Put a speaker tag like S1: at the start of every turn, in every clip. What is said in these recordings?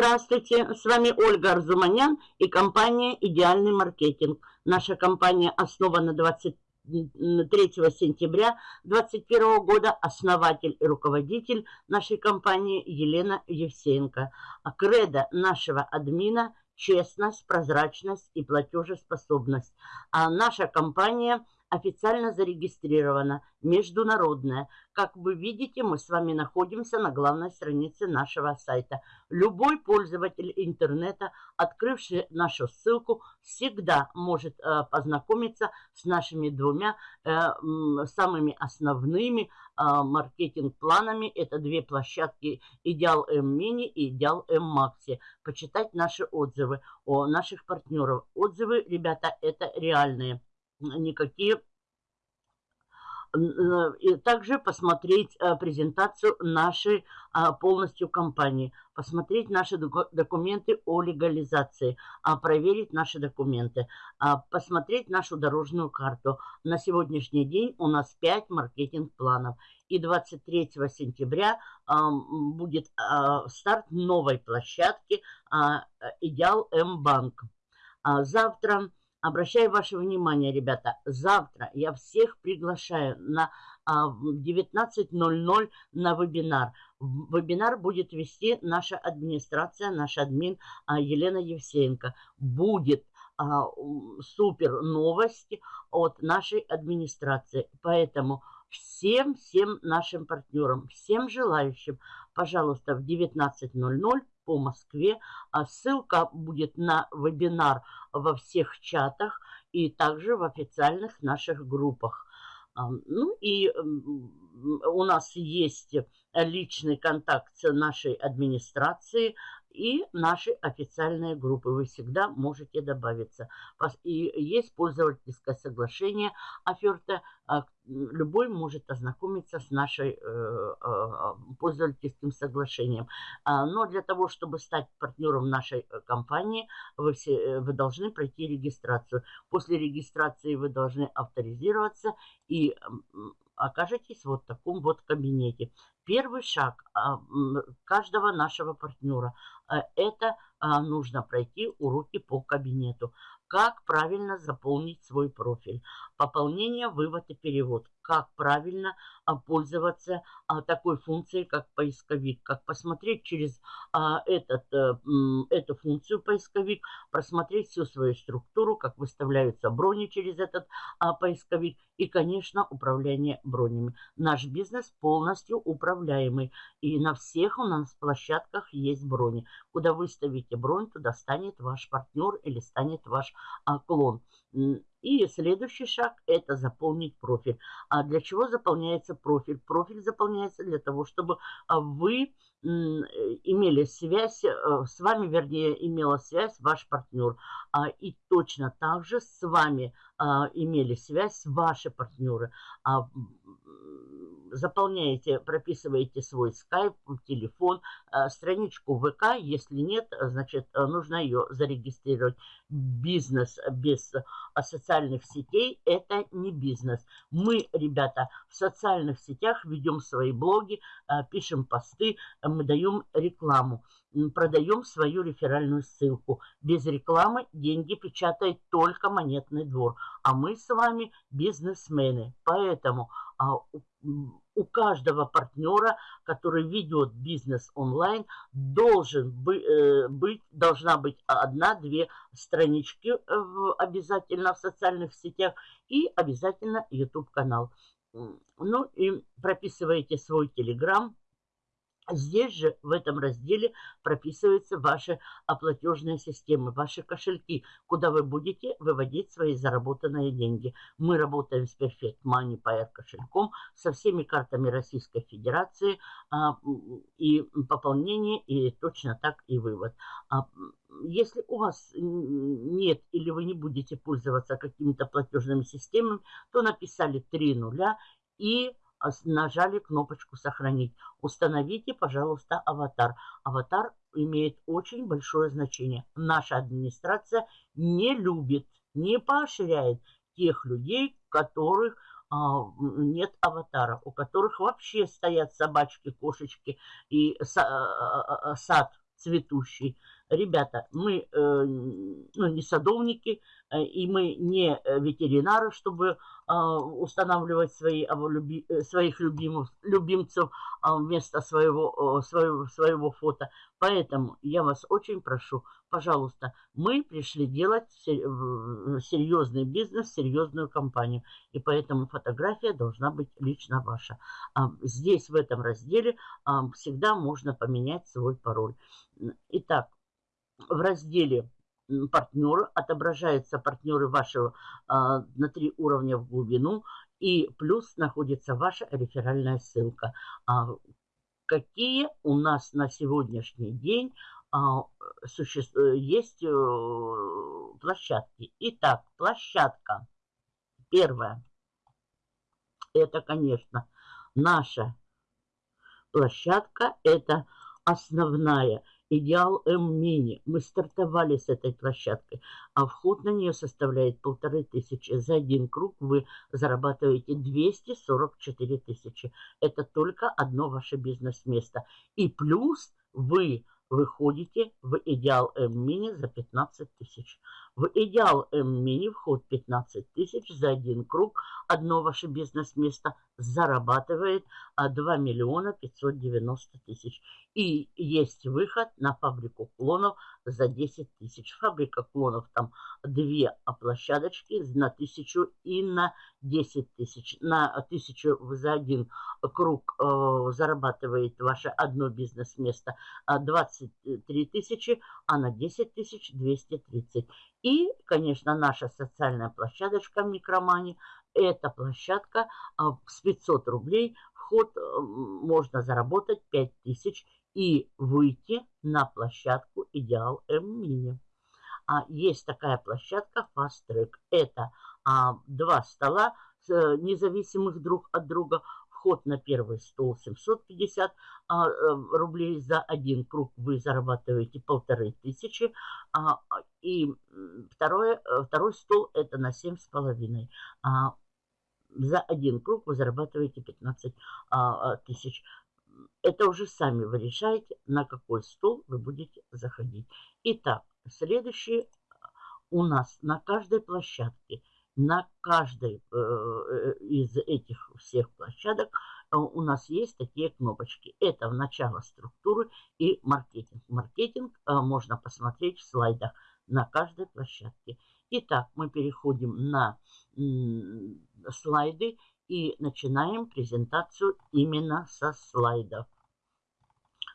S1: Здравствуйте, с вами Ольга Арзуманян и компания «Идеальный маркетинг». Наша компания основана 23 сентября 2021 года. Основатель и руководитель нашей компании Елена Евсеенко. А кредо нашего админа – честность, прозрачность и платежеспособность. А наша компания – официально зарегистрирована, международная. Как вы видите, мы с вами находимся на главной странице нашего сайта. Любой пользователь интернета, открывший нашу ссылку, всегда может э, познакомиться с нашими двумя э, самыми основными э, маркетинг-планами. Это две площадки Идеал М Мини и Идеал М Макси. Почитать наши отзывы о наших партнеров. Отзывы, ребята, это реальные никакие э, и также посмотреть э, презентацию нашей а, полностью компании, посмотреть наши документы о легализации, а, проверить наши документы, а, посмотреть нашу дорожную карту. На сегодняшний день у нас 5 маркетинг-планов. И 23 сентября будет старт новой площадки «Идеал М-банк». Завтра Обращаю ваше внимание, ребята, завтра я всех приглашаю на 19.00 а, на вебинар. Вебинар будет вести наша администрация, наш админ а, Елена Евсеенко. Будет а, супер новости от нашей администрации. Поэтому всем-всем нашим партнерам, всем желающим, пожалуйста, в 19.00 по Москве. А ссылка будет на вебинар во всех чатах и также в официальных наших группах. Ну и у нас есть личный контакт нашей администрацией и наши официальные группы. Вы всегда можете добавиться. И есть пользовательское соглашение оферта. А, любой может ознакомиться с нашей э, э, пользовательским соглашением. А, но для того, чтобы стать партнером нашей э, компании, вы, все, вы должны пройти регистрацию. После регистрации вы должны авторизироваться и окажетесь вот в таком вот кабинете. Первый шаг а, каждого нашего партнера а, – это а, нужно пройти уроки по кабинету. Как правильно заполнить свой профиль. Пополнение, вывод и перевод. Как правильно а, пользоваться а, такой функцией, как поисковик. Как посмотреть через а, этот, а, эту функцию поисковик, просмотреть всю свою структуру, как выставляются брони через этот поисковик. И, конечно, управление бронями. Наш бизнес полностью управляемый. И на всех у нас площадках есть брони. Куда выставите бронь, туда станет ваш партнер или станет ваш клон. И следующий шаг – это заполнить профиль. А для чего заполняется профиль? Профиль заполняется для того, чтобы а, вы имели связь, э, с вами, вернее, имела связь ваш партнер. А, и точно так же с вами имели связь ваши партнеры заполняете, прописываете свой скайп, телефон, э, страничку ВК. Если нет, значит, э, нужно ее зарегистрировать. Бизнес без э, социальных сетей – это не бизнес. Мы, ребята, в социальных сетях ведем свои блоги, пишем посты, мы даем рекламу продаем свою реферальную ссылку. Без рекламы деньги печатает только монетный двор. А мы с вами бизнесмены. Поэтому а, у каждого партнера, который ведет бизнес онлайн, должен э, быть, должна быть одна-две странички обязательно в социальных сетях и обязательно YouTube-канал. Ну и прописываете свой телеграм, Здесь же, в этом разделе, прописываются ваши платежные системы, ваши кошельки, куда вы будете выводить свои заработанные деньги. Мы работаем с Perfect Money Pair кошельком, со всеми картами Российской Федерации, а, и пополнение, и точно так и вывод. А, если у вас нет или вы не будете пользоваться какими-то платежными системами, то написали три нуля и нажали кнопочку «Сохранить». Установите, пожалуйста, аватар. Аватар имеет очень большое значение. Наша администрация не любит, не поощряет тех людей, у которых а, нет аватара, у которых вообще стоят собачки, кошечки и а, а, сад цветущий. Ребята, мы э, ну, не садовники, э, и мы не э, ветеринары, чтобы устанавливать свои, своих любимых, любимцев вместо своего, своего, своего фото. Поэтому я вас очень прошу, пожалуйста, мы пришли делать серьезный бизнес, серьезную компанию. И поэтому фотография должна быть лично ваша. Здесь, в этом разделе, всегда можно поменять свой пароль. Итак, в разделе партнеры отображаются партнеры вашего а, на три уровня в глубину и плюс находится ваша реферальная ссылка. А, какие у нас на сегодняшний день а, суще... есть э, площадки? Итак, площадка первая. Это, конечно, наша площадка. Это основная Идеал М-мини. Мы стартовали с этой площадкой, а вход на нее составляет полторы тысячи. За один круг вы зарабатываете 244 тысячи. Это только одно ваше бизнес-место. И плюс вы выходите в идеал М-мини за 15 тысяч. В идеал М-мини вход 15 тысяч за один круг. Одно ваше бизнес-место зарабатывает 2 а, миллиона 590 тысяч. И есть выход на фабрику клонов за 10 тысяч. Фабрика клонов там две площадочки на тысячу и на 10 тысяч. На тысячу за один круг э, зарабатывает ваше одно бизнес-место 23 тысячи, а на 10 тысяч 230. И, конечно, наша социальная площадочка Микромани. Эта площадка а, с 500 рублей. Вход э, можно заработать 5000 и выйти на площадку Идеал М-Мини. А есть такая площадка Fast Track. Это а, два стола э, независимых друг от друга. Вход на первый стол 750 а, э, рублей за один круг вы зарабатываете полторы тысячи. А, и второе, э, второй стол это на семь с половиной. А, за один круг вы зарабатываете 15 а, тысяч. Это уже сами вы решаете, на какой стол вы будете заходить. Итак, следующий у нас на каждой площадке – на каждой э, э, из этих всех площадок э, у нас есть такие кнопочки. Это в начало структуры и маркетинг. Маркетинг можно посмотреть в слайдах на каждой площадке. Итак, мы переходим на слайды и начинаем презентацию именно со слайдов.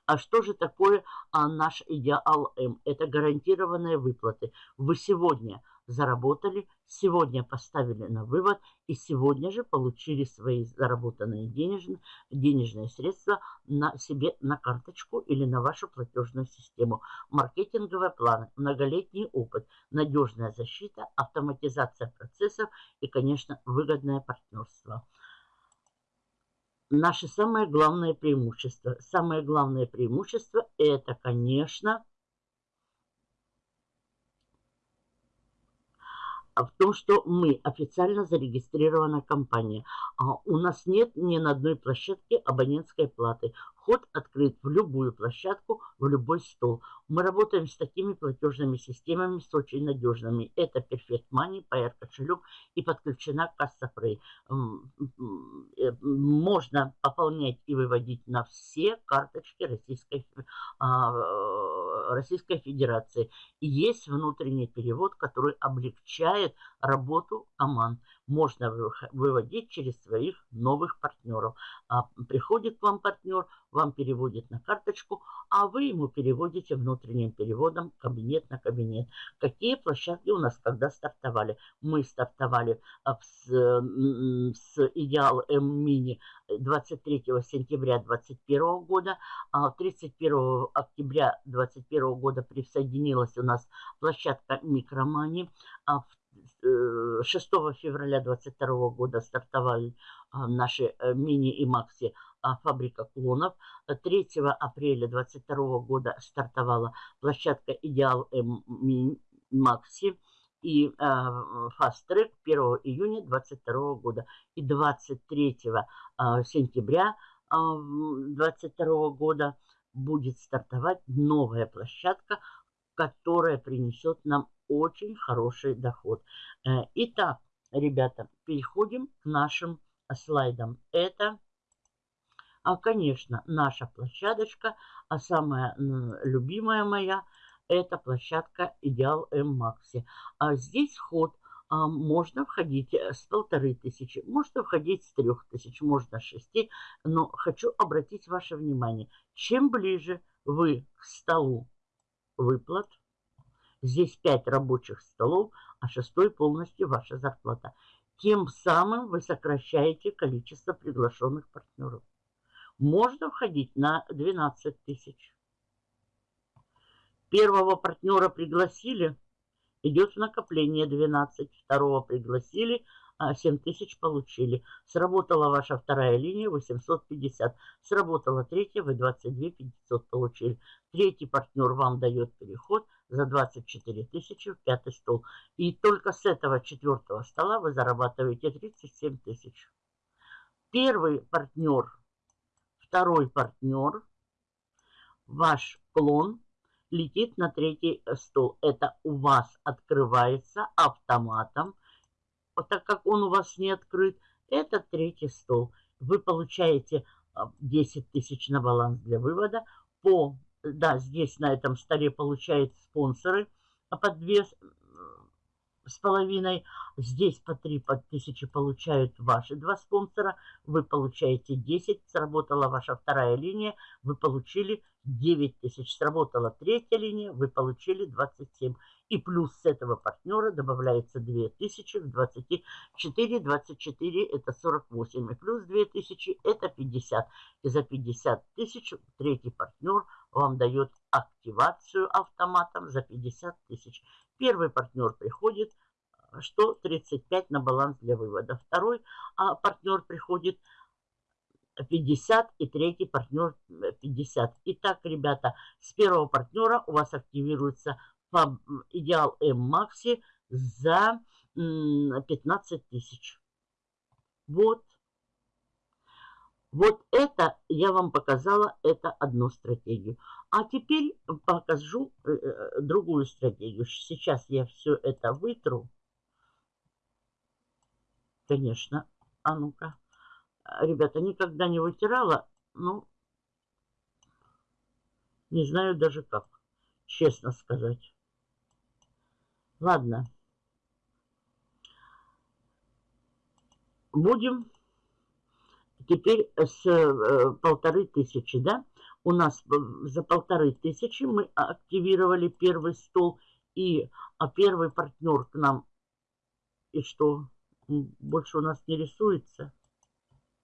S1: А что же такое а, наш идеал М? Это гарантированные выплаты. Вы сегодня заработали, сегодня поставили на вывод и сегодня же получили свои заработанные денежные, денежные средства на себе на карточку или на вашу платежную систему. Маркетинговые планы, многолетний опыт, надежная защита, автоматизация процессов и, конечно, выгодное партнерство. Наше самое главное преимущество. Самое главное преимущество это, конечно, в том, что мы официально зарегистрированная компания. А у нас нет ни на одной площадке абонентской платы. Вход открыт в любую площадку, в любой стол. Мы работаем с такими платежными системами, с очень надежными. Это Perfect Money, Pair кошелек и подключена касса Free. Э, можно пополнять и выводить на все карточки Российской, а, Российской Федерации. И есть внутренний перевод, который облегчает работу команд можно выводить через своих новых партнеров. А приходит к вам партнер, вам переводит на карточку, а вы ему переводите внутренним переводом кабинет на кабинет. Какие площадки у нас когда стартовали? Мы стартовали а, с, с Идеал М-Мини 23 сентября 2021 года, а 31 октября 2021 года присоединилась у нас площадка Микромани, а в 6 февраля 2022 года стартовали а, наши э, мини и макси фабрика клонов. 3 апреля 2022 года стартовала площадка Идеал М Макси и Fast Track 1 июня 2022 года. И 23 а, сентября 2022 года будет стартовать новая площадка, которая принесет нам очень хороший доход. Э, итак, ребята, переходим к нашим слайдам. Это, а, конечно, наша площадочка, а самая любимая моя, это площадка Идеал М Макси. А здесь вход а, можно входить э, с полторы тысячи, можно входить с трех тысяч, можно с шести. Но хочу обратить ваше внимание, чем ближе вы к столу выплат, здесь пять рабочих столов, а шестой полностью ваша зарплата, тем самым вы сокращаете количество приглашенных партнеров. Можно входить на 12 тысяч. Первого партнера пригласили, идет накопление 12. Второго пригласили, 7 а, тысяч получили. Сработала ваша вторая линия 850. Сработала третья, вы 22 500 получили. Третий партнер вам дает переход за 24 тысячи в пятый стол. И только с этого четвертого стола вы зарабатываете 37 тысяч. Первый партнер, второй партнер, ваш клон летит на третий стол. Это у вас открывается автоматом. Так как он у вас не открыт, это третий стол. Вы получаете 10 а, тысяч на баланс для вывода. По, да, здесь на этом столе получают спонсоры по две с половиной. Здесь по 3 по тысячи получают ваши два спонсора. Вы получаете 10. Сработала ваша вторая линия. Вы получили 9 тысяч. Сработала третья линия. Вы получили 27. И плюс с этого партнера добавляется 2 тысячи в 24. 24 это 48. И плюс 2 тысячи это 50. И за 50 тысяч третий партнер вам дает активацию автоматом за 50 тысяч. Первый партнер приходит, что 35 на баланс для вывода. Второй а, партнер приходит 50 и третий партнер 50. Итак, ребята, с первого партнера у вас активируется идеал М Макси за 15 тысяч. Вот. Вот это я вам показала, это одну стратегию. А теперь покажу э, э, другую стратегию. Сейчас я все это вытру. Конечно. А ну-ка. Ребята, никогда не вытирала. Ну, не знаю даже как. Честно сказать. Ладно. Будем Теперь с э, полторы тысячи, да? У нас за полторы тысячи мы активировали первый стол. И а первый партнер к нам, и что, больше у нас не рисуется.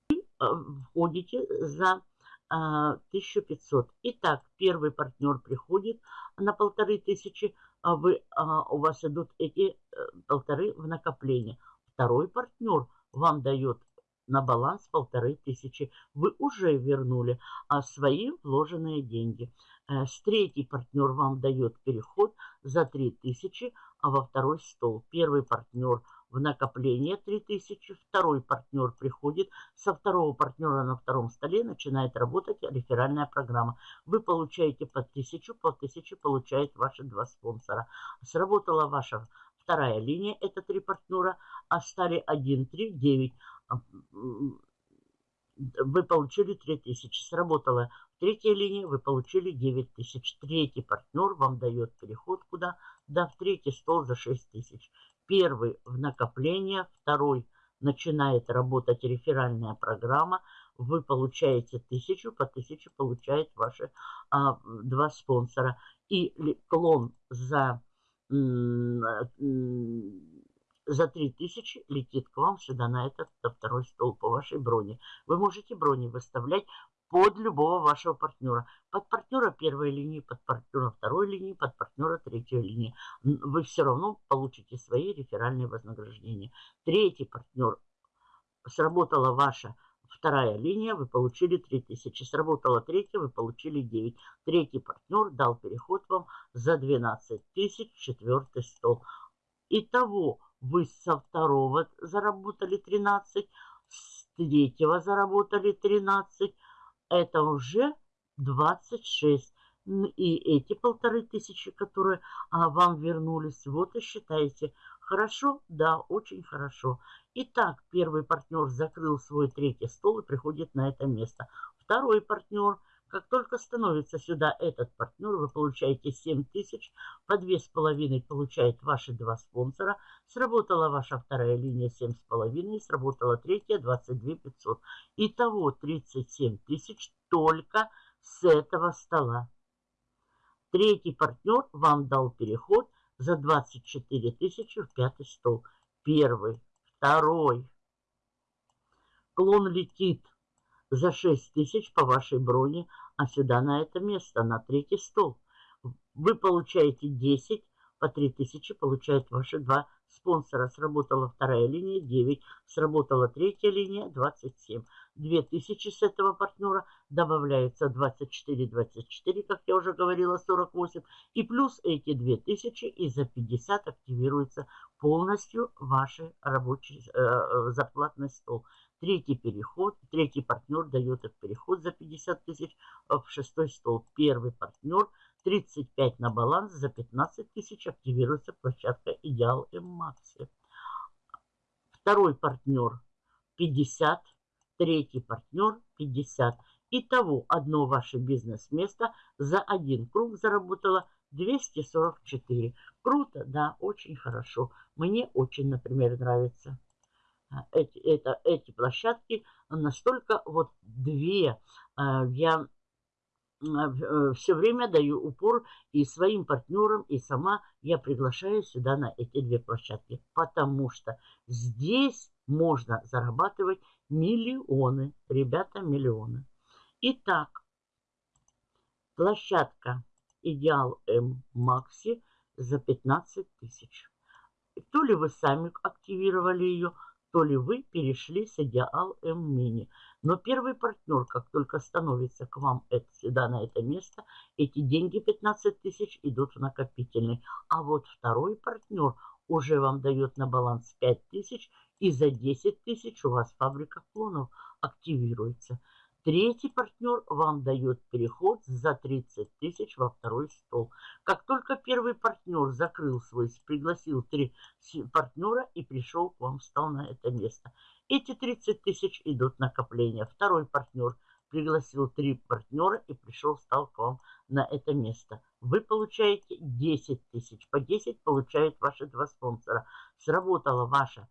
S1: И а, входите за 1500. Итак, первый партнер приходит на полторы тысячи, а вы, а, у вас идут эти э, полторы в накопление. Второй партнер вам дает на баланс полторы тысячи. Вы уже вернули а свои вложенные деньги. Э, с третий партнер вам дает переход за три тысячи, а во второй стол. Первый партнер в накопление 3000, второй партнер приходит, со второго партнера на втором столе начинает работать реферальная программа. Вы получаете по 1000, по 1000 получают ваши два спонсора. Сработала ваша вторая линия, это три партнера, а стали 1, 3, 9 вы получили 3000. Сработала третья линия, вы получили 9000. Третий партнер вам дает переход куда? Да, в третий стол за 6000. Первый в накопление, второй начинает работать реферальная программа. Вы получаете 1000, по 1000 получает ваши а, два спонсора. И клон за за 3000 летит к вам сюда на этот на второй стол по вашей броне. Вы можете брони выставлять под любого вашего партнера. Под партнера первой линии, под партнера второй линии, под партнера третьей линии. Вы все равно получите свои реферальные вознаграждения. Третий партнер. Сработала ваша вторая линия, вы получили 3000. Сработала третья, вы получили 9. Третий партнер дал переход вам за 12 тысяч, четвертый стол. Итого вы со второго заработали 13, с третьего заработали 13. Это уже 26. И эти полторы тысячи, которые а, вам вернулись, вот и считайте. Хорошо? Да, очень хорошо. Итак, первый партнер закрыл свой третий стол и приходит на это место. Второй партнер – как только становится сюда этот партнер, вы получаете 7 тысяч, по 2,5 получает ваши два спонсора. Сработала ваша вторая линия 7,5, сработала третья 22 500. Итого 37 тысяч только с этого стола. Третий партнер вам дал переход за 24 тысячи в пятый стол. Первый, второй. Клон летит за 6 тысяч по вашей броне, а сюда на это место, на третий стол. Вы получаете 10, по 3 тысячи получают ваши два спонсора. Сработала вторая линия 9, сработала третья линия 27. 2000 с этого партнера добавляется 24, 24, как я уже говорила, 48. И плюс эти 2000 и за 50 активируется полностью ваш рабочий э, э, зарплатный стол. Третий переход, третий партнер дает этот переход за 50 тысяч в шестой стол. Первый партнер 35 на баланс за 15 тысяч активируется площадка Идеал М-Макси. Второй партнер 50, третий партнер 50. Итого одно ваше бизнес-место за один круг заработало 244. Круто, да, очень хорошо. Мне очень, например, нравится эти, это, эти площадки настолько вот две. А, я э, все время даю упор и своим партнерам, и сама я приглашаю сюда на эти две площадки, потому что здесь можно зарабатывать миллионы, ребята, миллионы. Итак, площадка Идеал М Макси за 15 тысяч. То ли вы сами активировали ее, то ли вы перешли с Идеал М Мини. Но первый партнер, как только становится к вам это, сюда, на это место, эти деньги 15 тысяч идут в накопительный. А вот второй партнер уже вам дает на баланс 5 тысяч, и за 10 тысяч у вас фабрика клонов активируется. Третий партнер вам дает переход за 30 тысяч во второй стол. Как только первый партнер закрыл свой, пригласил три партнера и пришел к вам, встал на это место. Эти 30 тысяч идут накопления. Второй партнер пригласил три партнера и пришел, встал к вам на это место. Вы получаете 10 тысяч. По 10 получают ваши два спонсора. Сработала ваша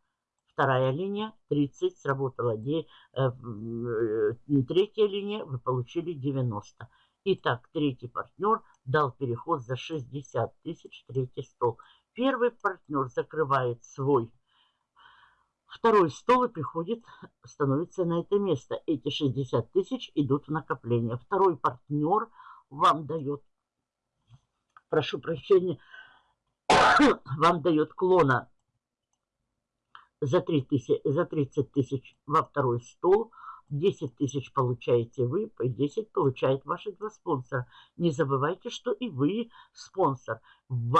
S1: Вторая линия 30 сработала. Де, э, э, третья линия вы получили 90. Итак, третий партнер дал переход за 60 тысяч, третий стол. Первый партнер закрывает свой второй стол и приходит, становится на это место. Эти 60 тысяч идут в накопление. Второй партнер вам дает, прошу прощения, вам дает клона за, 3 тысяч, за 30 тысяч во второй стол, 10 тысяч получаете вы, по 10 получают ваши два спонсора. Не забывайте, что и вы спонсор.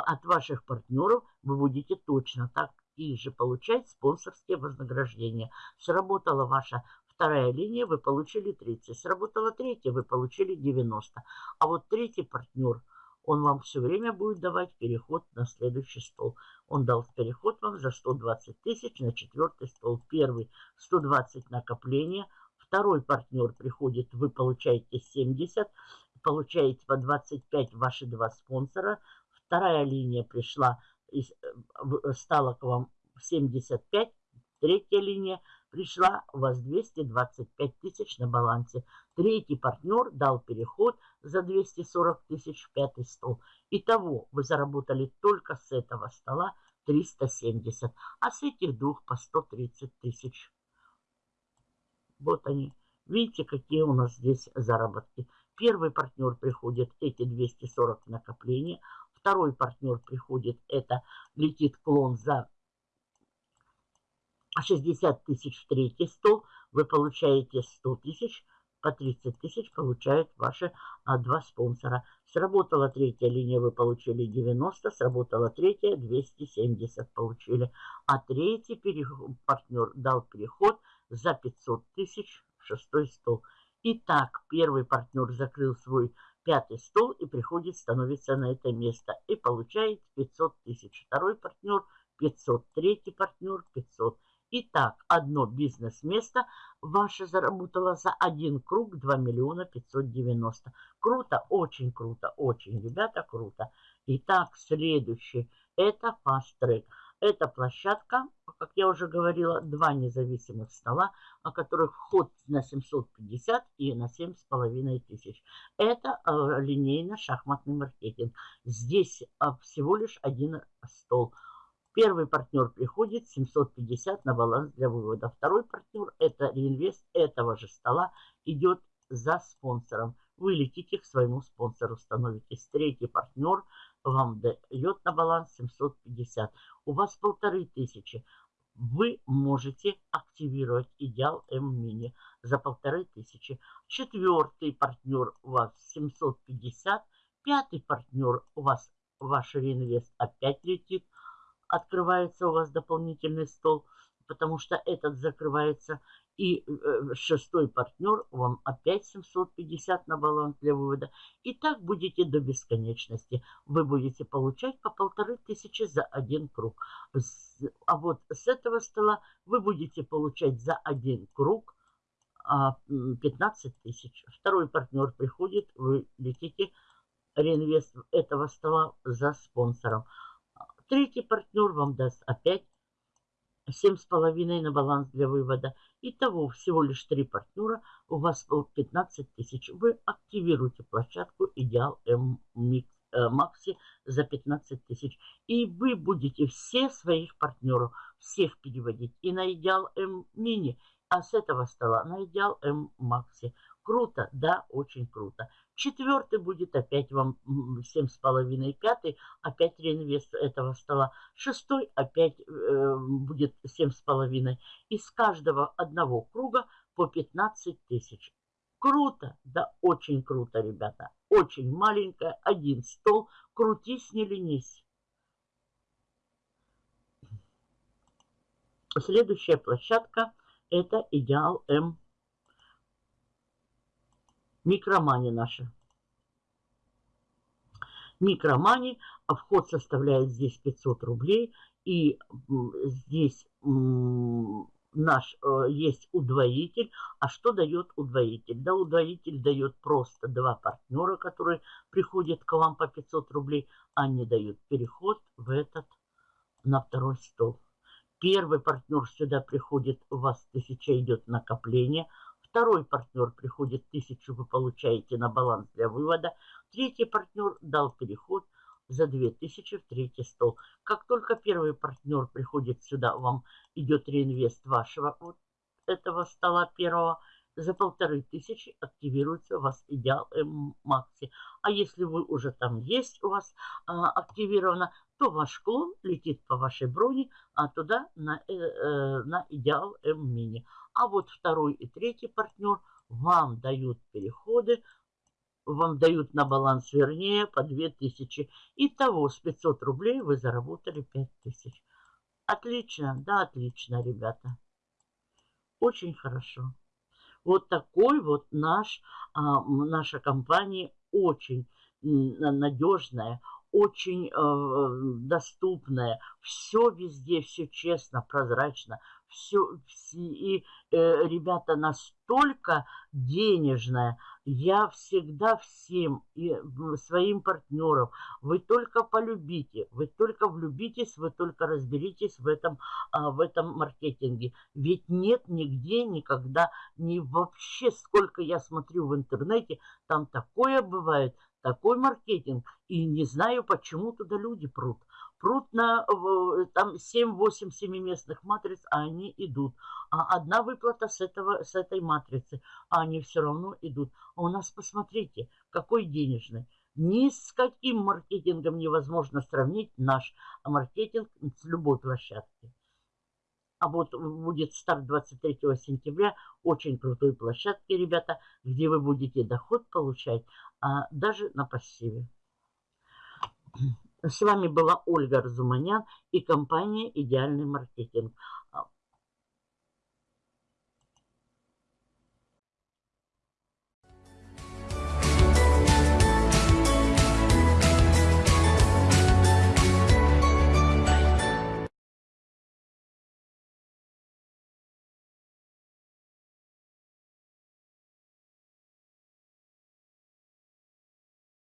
S1: От ваших партнеров вы будете точно так и же получать спонсорские вознаграждения. Сработала ваша вторая линия, вы получили 30. Сработала третья, вы получили 90. А вот третий партнер – он вам все время будет давать переход на следующий стол. Он дал переход вам за 120 тысяч на четвертый стол. Первый 120 накопления. Второй партнер приходит, вы получаете 70, получаете по 25 ваши два спонсора. Вторая линия пришла, стала к вам 75. Третья линия пришла, у вас 225 тысяч на балансе. Третий партнер дал переход за 240 тысяч в пятый стол. Итого вы заработали только с этого стола 370, а с этих двух по 130 тысяч. Вот они. Видите, какие у нас здесь заработки. Первый партнер приходит, эти 240 накопления. Второй партнер приходит, это летит клон за 60 тысяч в третий стол. Вы получаете 100 тысяч по 30 тысяч получают ваши а, два спонсора. Сработала третья линия, вы получили 90, сработала третья, 270 получили. А третий переход, партнер дал переход за 500 тысяч в шестой стол. Итак, первый партнер закрыл свой пятый стол и приходит, становится на это место и получает 500 тысяч. Второй партнер 500, третий партнер 500. Итак, одно бизнес-место ваше заработало за один круг 2 миллиона 590. Круто, очень круто, очень, ребята, круто. Итак, следующий, это Fast Track. Это площадка, как я уже говорила, два независимых стола, о которых вход на 750 и на 7,5 тысяч. Это э, линейно-шахматный маркетинг. Здесь э, всего лишь один стол. Первый партнер приходит 750 на баланс для вывода. Второй партнер, это реинвест этого же стола, идет за спонсором. Вы летите к своему спонсору, становитесь. Третий партнер – вам дает на баланс 750. У вас полторы тысячи. Вы можете активировать идеал М-мини за полторы тысячи. Четвертый партнер у вас 750. Пятый партнер у вас ваш реинвест опять летит. Открывается у вас дополнительный стол, потому что этот закрывается. И э, шестой партнер вам опять 750 на баланс для вывода. И так будете до бесконечности. Вы будете получать по полторы тысячи за один круг. А вот с этого стола вы будете получать за один круг 15 а, тысяч. Второй партнер приходит, вы летите реинвест этого стола за спонсором. Третий партнер вам даст опять 7,5 на баланс для вывода. Итого всего лишь три партнера, у вас 15 тысяч. Вы активируете площадку Идеал М э, Макси за 15 тысяч. И вы будете все своих партнеров, всех переводить и на Идеал М Мини, а с этого стола на Идеал М Макси. Круто, да, очень круто. Четвертый будет опять вам 7,5. Пятый опять реинвест этого стола. Шестой опять э, будет 7,5. Из каждого одного круга по 15 тысяч. Круто, да очень круто, ребята. Очень маленькая, один стол. Крутись, не ленись. Следующая площадка это Идеал М Микромани наша. Микромани, а вход составляет здесь 500 рублей. И здесь наш э, есть удвоитель. А что дает удвоитель? Да, удвоитель дает просто два партнера, которые приходят к вам по 500 рублей. Они дают переход в этот, на второй стол. Первый партнер сюда приходит, у вас 1000 идет накопление – Второй партнер приходит тысячу, вы получаете на баланс для вывода. Третий партнер дал переход за 2000 в третий стол. Как только первый партнер приходит сюда, вам идет реинвест вашего вот этого стола первого, за полторы тысячи активируется у вас идеал М-Макси. А если вы уже там есть у вас а, активировано, то ваш клон летит по вашей броне, а туда на, э, э, на идеал М-Мини. А вот второй и третий партнер вам дают переходы, вам дают на баланс вернее по 2000. Итого с 500 рублей вы заработали 5000. Отлично, да, отлично, ребята. Очень хорошо. Вот такой вот наш, а, наша компания очень надежная, очень э, доступная. Все везде, все честно, прозрачно все, все и э, ребята настолько денежная. Я всегда всем и своим партнерам, вы только полюбите, вы только влюбитесь, вы только разберитесь в этом, а, в этом маркетинге. Ведь нет нигде никогда, ни вообще, сколько я смотрю в интернете, там такое бывает, такой маркетинг, и не знаю, почему туда люди прут прут на там 7-8 семиместных матриц, а они идут. А одна выплата с, этого, с этой матрицы, а они все равно идут. А у нас, посмотрите, какой денежный. Ни с каким маркетингом невозможно сравнить наш маркетинг с любой площадки. А вот будет старт 23 сентября, очень крутой площадки, ребята, где вы будете доход получать а, даже на пассиве. С вами была Ольга Разуманян и компания «Идеальный маркетинг».